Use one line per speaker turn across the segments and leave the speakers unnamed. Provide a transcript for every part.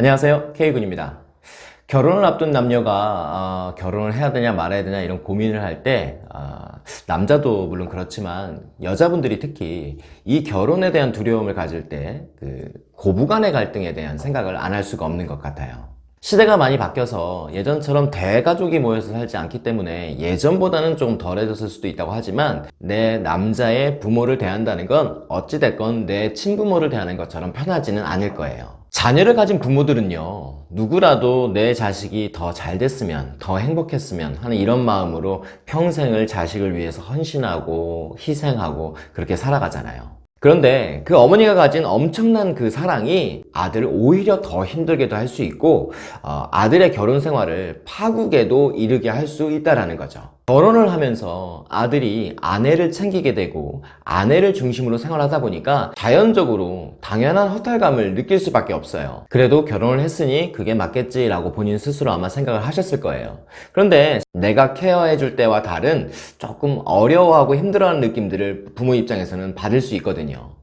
안녕하세요. K군입니다. 결혼을 앞둔 남녀가 어, 결혼을 해야 되냐 말아야 되냐 이런 고민을 할때 어, 남자도 물론 그렇지만 여자분들이 특히 이 결혼에 대한 두려움을 가질 때 그 고부간의 갈등에 대한 생각을 안 할 수가 없는 것 같아요. 시대가 많이 바뀌어서 예전처럼 대가족이 모여서 살지 않기 때문에 예전보다는 좀 덜해졌을 수도 있다고 하지만 내 남자의 부모를 대한다는 건 어찌됐건 내 친부모를 대하는 것처럼 편하지는 않을 거예요 자녀를 가진 부모들은요 누구라도 내 자식이 더 잘 됐으면 더 행복했으면 하는 이런 마음으로 평생을 자식을 위해서 헌신하고 희생하고 그렇게 살아가잖아요. 그런데 그 어머니가 가진 엄청난 그 사랑이 아들을 오히려 더 힘들게도 할 수 있고 어, 아들의 결혼 생활을 파국에도 이르게 할 수 있다는 거죠 결혼을 하면서 아들이 아내를 챙기게 되고 아내를 중심으로 생활하다 보니까 자연적으로 당연한 허탈감을 느낄 수밖에 없어요. 그래도 결혼을 했으니 그게 맞겠지라고 본인 스스로 아마 생각을 하셨을 거예요. 그런데 내가 케어해 줄 때와 다른 조금 어려워하고 힘들어하는 느낌들을 부모 입장에서는 받을 수 있거든요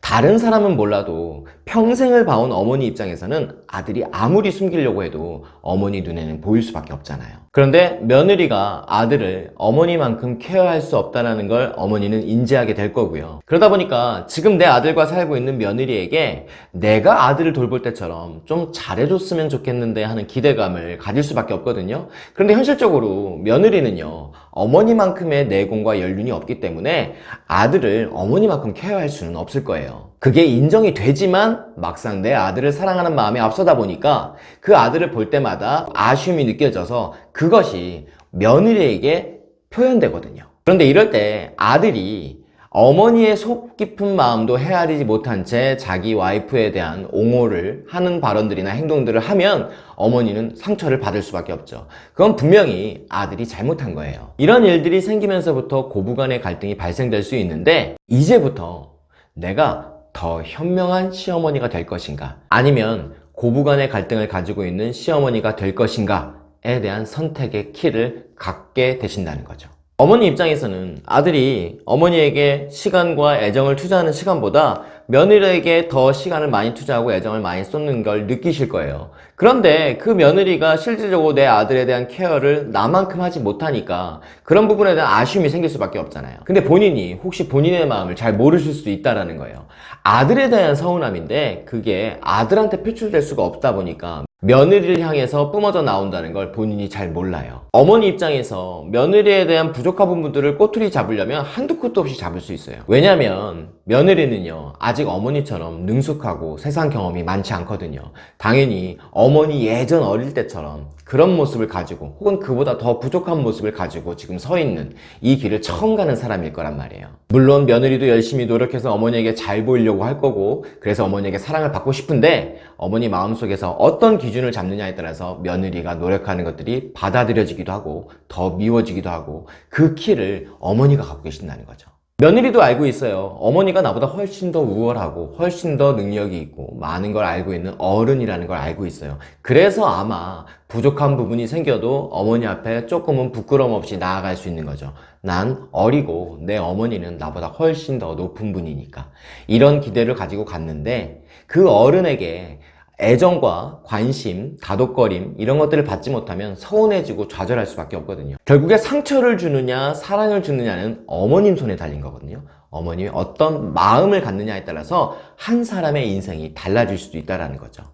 다른 사람은 몰라도 평생을 봐온 어머니 입장에서는 아들이 아무리 숨기려고 해도 어머니 눈에는 보일 수밖에 없잖아요. 그런데 며느리가 아들을 어머니만큼 케어할 수 없다는 걸 어머니는 인지하게 될 거고요. 그러다 보니까 지금 내 아들과 살고 있는 며느리에게 내가 아들을 돌볼 때처럼 좀 잘해줬으면 좋겠는데 하는 기대감을 가질 수밖에 없거든요. 그런데 현실적으로 며느리는요 어머니만큼의 내공과 연륜이 없기 때문에 아들을 어머니만큼 케어할 수는 없을 거예요. 그게 인정이 되지만 막상 내 아들을 사랑하는 마음이 앞서다 보니까 그 아들을 볼 때마다 아쉬움이 느껴져서 그것이 며느리에게 표현되거든요. 그런데 이럴 때 아들이 어머니의 속 깊은 마음도 헤아리지 못한 채 자기 와이프에 대한 옹호를 하는 발언들이나 행동들을 하면 어머니는 상처를 받을 수밖에 없죠. 그건 분명히 아들이 잘못한 거예요. 이런 일들이 생기면서부터 고부간의 갈등이 발생될 수 있는데 이제부터 내가 더 현명한 시어머니가 될 것인가? 아니면 고부간의 갈등을 가지고 있는 시어머니가 될 것인가에 대한 선택의 키를 갖게 되신다는 거죠 어머니 입장에서는 아들이 어머니에게 시간과 애정을 투자하는 시간보다 며느리에게 더 시간을 많이 투자하고 애정을 많이 쏟는 걸 느끼실 거예요. 그런데 그 며느리가 실질적으로 내 아들에 대한 케어를 나만큼 하지 못하니까 그런 부분에 대한 아쉬움이 생길 수밖에 없잖아요. 근데 본인이 혹시 본인의 마음을 잘 모르실 수도 있다는 라 거예요. 아들에 대한 서운함인데 그게 아들한테 표출될 수가 없다 보니까 며느리를 향해서 뿜어져 나온다는 걸 본인이 잘 몰라요. 어머니 입장에서 며느리에 대한 부족한 부분들을 꼬투리 잡으려면 한두 끝도 없이 잡을 수 있어요. 왜냐면 며느리는요 아직 어머니처럼 능숙하고 세상 경험이 많지 않거든요. 당연히 어머니 예전 어릴 때처럼 그런 모습을 가지고 혹은 그보다 더 부족한 모습을 가지고 지금 서 있는 이 길을 처음 가는 사람일 거란 말이에요. 물론 며느리도 열심히 노력해서 어머니에게 잘 보이려고 할 거고 그래서 어머니에게 사랑을 받고 싶은데 어머니 마음속에서 어떤 기 준을 잡느냐에 따라서 며느리가 노력하는 것들이 받아들여지기도 하고 더 미워지기도 하고 그 키를 어머니가 갖고 계신다는 거죠. 며느리도 알고 있어요. 어머니가 나보다 훨씬 더 우월하고 훨씬 더 능력이 있고 많은 걸 알고 있는 어른이라는 걸 알고 있어요. 그래서 아마 부족한 부분이 생겨도 어머니 앞에 조금은 부끄럼 없이 나아갈 수 있는 거죠. 난 어리고 내 어머니는 나보다 훨씬 더 높은 분이니까 이런 기대를 가지고 갔는데 그 어른에게 애정과 관심, 다독거림 이런 것들을 받지 못하면 서운해지고 좌절할 수밖에 없거든요. 결국에 상처를 주느냐 사랑을 주느냐는 어머님 손에 달린 거거든요. 어머님이 어떤 마음을 갖느냐에 따라서 한 사람의 인생이 달라질 수도 있다는 거죠.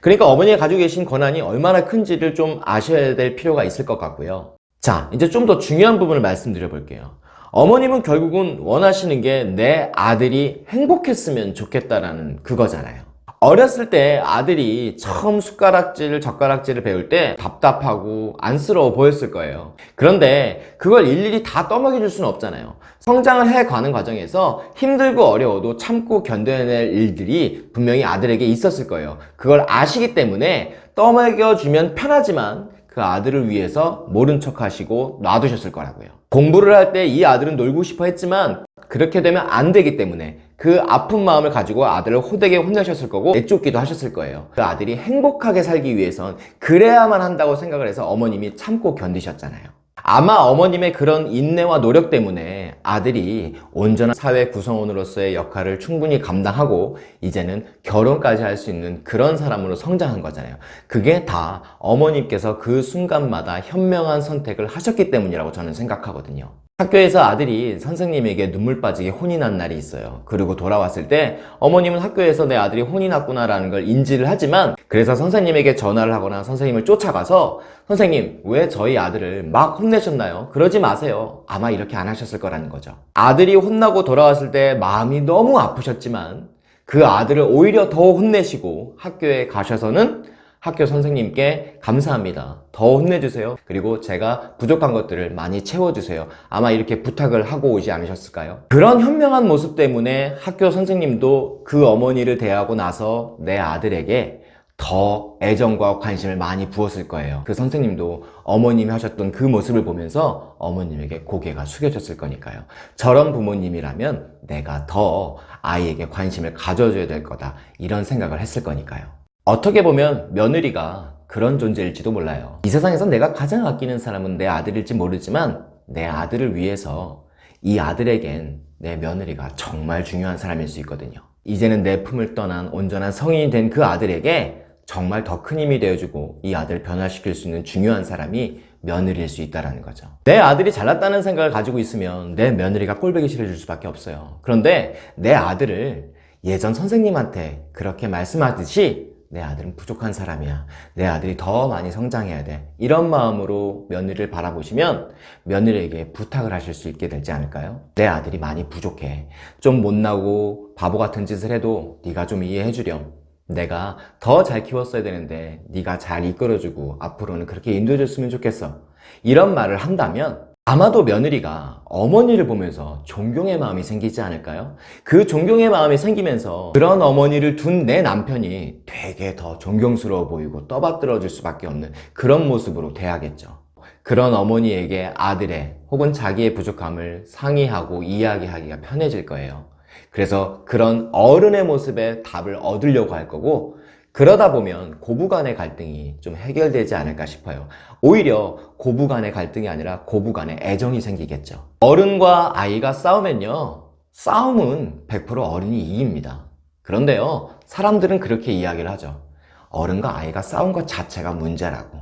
그러니까 어머니가 가지고 계신 권한이 얼마나 큰지를 좀 아셔야 될 필요가 있을 것 같고요. 자 이제 좀 더 중요한 부분을 말씀드려 볼게요. 어머님은 결국은 원하시는 게 내 아들이 행복했으면 좋겠다라는 그거잖아요 어렸을 때 아들이 처음 숟가락질, 젓가락질을 배울 때 답답하고 안쓰러워 보였을 거예요. 그런데 그걸 일일이 다 떠먹여 줄 수는 없잖아요. 성장을 해가는 과정에서 힘들고 어려워도 참고 견뎌낼 일들이 분명히 아들에게 있었을 거예요. 그걸 아시기 때문에 떠먹여주면 편하지만 그 아들을 위해서 모른 척 하시고 놔두셨을 거라고요. 공부를 할 때 이 아들은 놀고 싶어 했지만 그렇게 되면 안 되기 때문에 그 아픈 마음을 가지고 아들을 호되게 혼내셨을 거고 내쫓기도 하셨을 거예요 그 아들이 행복하게 살기 위해선 그래야만 한다고 생각을 해서 어머님이 참고 견디셨잖아요 아마 어머님의 그런 인내와 노력 때문에 아들이 온전한 사회 구성원으로서의 역할을 충분히 감당하고 이제는 결혼까지 할 수 있는 그런 사람으로 성장한 거잖아요. 그게 다 어머님께서 그 순간마다 현명한 선택을 하셨기 때문이라고 저는 생각하거든요. 학교에서 아들이 선생님에게 눈물 빠지게 혼이 난 날이 있어요. 그리고 돌아왔을 때 어머님은 학교에서 내 아들이 혼이 났구나 라는 걸 인지를 하지만 그래서 선생님에게 전화를 하거나 선생님을 쫓아가서 선생님 왜 저희 아들을 막 혼내셨나요? 그러지 마세요. 아마 이렇게 안 하셨을 거라는 거죠. 아들이 혼나고 돌아왔을 때 마음이 너무 아프셨지만 그 아들을 오히려 더 혼내시고 학교에 가셔서는 학교 선생님께 감사합니다. 더 혼내주세요. 그리고 제가 부족한 것들을 많이 채워주세요. 아마 이렇게 부탁을 하고 오지 않으셨을까요? 그런 현명한 모습 때문에 학교 선생님도 그 어머니를 대하고 나서 내 아들에게 더 애정과 관심을 많이 부었을 거예요. 그 선생님도 어머님이 하셨던 그 모습을 보면서 어머님에게 고개가 숙여졌을 거니까요. 저런 부모님이라면 내가 더 아이에게 관심을 가져줘야 될 거다. 이런 생각을 했을 거니까요. 어떻게 보면 며느리가 그런 존재일지도 몰라요. 이 세상에서 내가 가장 아끼는 사람은 내 아들일지 모르지만 내 아들을 위해서 이 아들에겐 내 며느리가 정말 중요한 사람일 수 있거든요. 이제는 내 품을 떠난 온전한 성인이 된 그 아들에게 정말 더 큰 힘이 되어주고 이 아들을 변화시킬 수 있는 중요한 사람이 며느리일 수 있다는 거죠. 내 아들이 잘났다는 생각을 가지고 있으면 내 며느리가 꼴보기 싫어질 수밖에 없어요. 그런데 내 아들을 예전 선생님한테 그렇게 말씀하듯이 내 아들은 부족한 사람이야. 내 아들이 더 많이 성장해야 돼. 이런 마음으로 며느리를 바라보시면 며느리에게 부탁을 하실 수 있게 되지 않을까요? 내 아들이 많이 부족해. 좀 못나고 바보 같은 짓을 해도 네가 좀 이해해 주렴. 내가 더 잘 키웠어야 되는데 네가 잘 이끌어주고 앞으로는 그렇게 인도해 줬으면 좋겠어. 이런 말을 한다면 아마도 며느리가 어머니를 보면서 존경의 마음이 생기지 않을까요? 그 존경의 마음이 생기면서 그런 어머니를 둔 내 남편이 되게 더 존경스러워 보이고 떠받들어 줄 수밖에 없는 그런 모습으로 돼야겠죠. 그런 어머니에게 아들의 혹은 자기의 부족함을 상의하고 이야기하기가 편해질 거예요. 그래서 그런 어른의 모습에 답을 얻으려고 할 거고 그러다 보면 고부 간의 갈등이 좀 해결되지 않을까 싶어요. 오히려 고부 간의 갈등이 아니라 고부 간의 애정이 생기겠죠. 어른과 아이가 싸우면요. 싸움은 100% 어른이 이깁니다. 그런데요. 사람들은 그렇게 이야기를 하죠. 어른과 아이가 싸운 것 자체가 문제라고.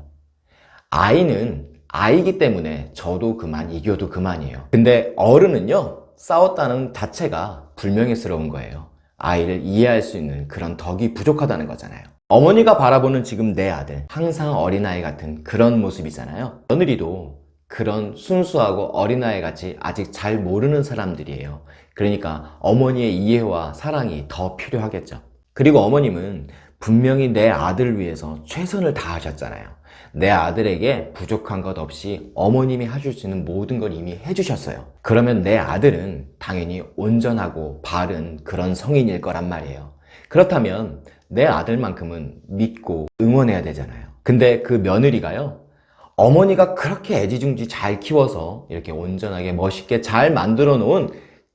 아이는 아이기 때문에 저도 그만 이겨도 그만이에요. 근데 어른은요. 싸웠다는 자체가 불명예스러운 거예요. 아이를 이해할 수 있는 그런 덕이 부족하다는 거잖아요. 어머니가 바라보는 지금 내 아들, 항상 어린아이 같은 그런 모습이잖아요. 며느리도 그런 순수하고 어린아이 같이 아직 잘 모르는 사람들이에요. 그러니까 어머니의 이해와 사랑이 더 필요하겠죠. 그리고 어머님은 분명히 내 아들을 위해서 최선을 다하셨잖아요. 내 아들에게 부족한 것 없이 어머님이 해줄 수 있는 모든 걸 이미 해주셨어요. 그러면 내 아들은 당연히 온전하고 바른 그런 성인일 거란 말이에요. 그렇다면 내 아들만큼은 믿고 응원해야 되잖아요. 근데 그 며느리가요. 어머니가 그렇게 애지중지 잘 키워서 이렇게 온전하게 멋있게 잘 만들어 놓은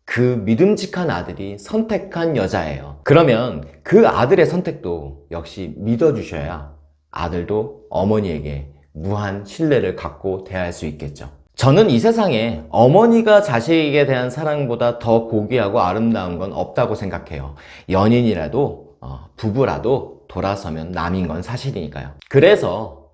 그 믿음직한 아들이 선택한 여자예요. 그러면 그 아들의 선택도 역시 믿어주셔야 아들도 어머니에게 무한 신뢰를 갖고 대할 수 있겠죠. 저는 이 세상에 어머니가 자식에게 대한 사랑보다 더 고귀하고 아름다운 건 없다고 생각해요. 연인이라도 어, 부부라도 돌아서면 남인 건 사실이니까요. 그래서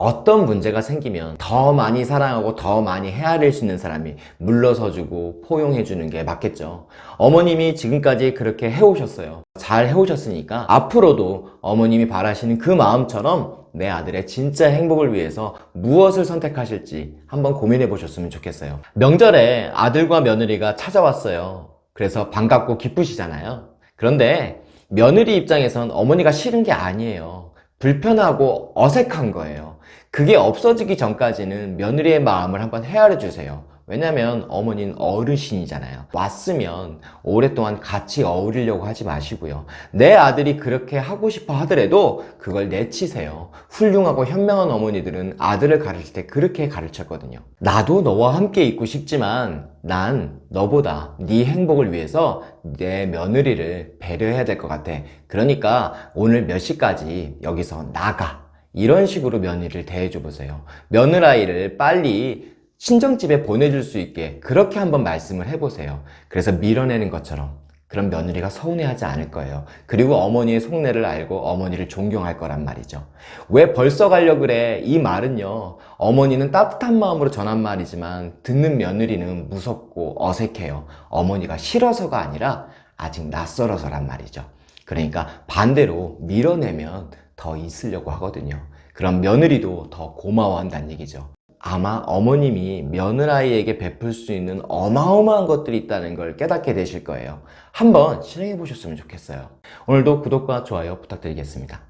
어떤 문제가 생기면 더 많이 사랑하고 더 많이 헤아릴 수 있는 사람이 물러서주고 포용해주는 게 맞겠죠. 어머님이 지금까지 그렇게 해오셨어요. 잘 해오셨으니까 앞으로도 어머님이 바라시는 그 마음처럼 내 아들의 진짜 행복을 위해서 무엇을 선택하실지 한번 고민해 보셨으면 좋겠어요. 명절에 아들과 며느리가 찾아왔어요. 그래서 반갑고 기쁘시잖아요. 그런데 며느리 입장에선 어머니가 싫은 게 아니에요. 불편하고 어색한 거예요. 그게 없어지기 전까지는 며느리의 마음을 한번 헤아려 주세요. 왜냐면 어머니는 어르신이잖아요. 왔으면 오랫동안 같이 어울리려고 하지 마시고요. 내 아들이 그렇게 하고 싶어 하더라도 그걸 내치세요. 훌륭하고 현명한 어머니들은 아들을 가르칠 때 그렇게 가르쳤거든요. 나도 너와 함께 있고 싶지만 난 너보다 네 행복을 위해서 내 며느리를 배려해야 될 것 같아. 그러니까 오늘 몇 시까지 여기서 나가. 이런 식으로 며느리를 대해줘 보세요. 며느라이를 빨리 친정집에 보내줄 수 있게 그렇게 한번 말씀을 해보세요. 그래서 밀어내는 것처럼 그런 며느리가 서운해하지 않을 거예요. 그리고 어머니의 속내를 알고 어머니를 존경할 거란 말이죠. 왜 벌써 가려 그래? 이 말은요. 어머니는 따뜻한 마음으로 전한 말이지만 듣는 며느리는 무섭고 어색해요. 어머니가 싫어서가 아니라 아직 낯설어서란 말이죠. 그러니까 반대로 밀어내면 더 있으려고 하거든요. 그럼 며느리도 더 고마워한다는 얘기죠. 아마 어머님이 며느라이에게 베풀 수 있는 어마어마한 것들이 있다는 걸 깨닫게 되실 거예요. 한번 실행해 보셨으면 좋겠어요. 오늘도 구독과 좋아요 부탁드리겠습니다.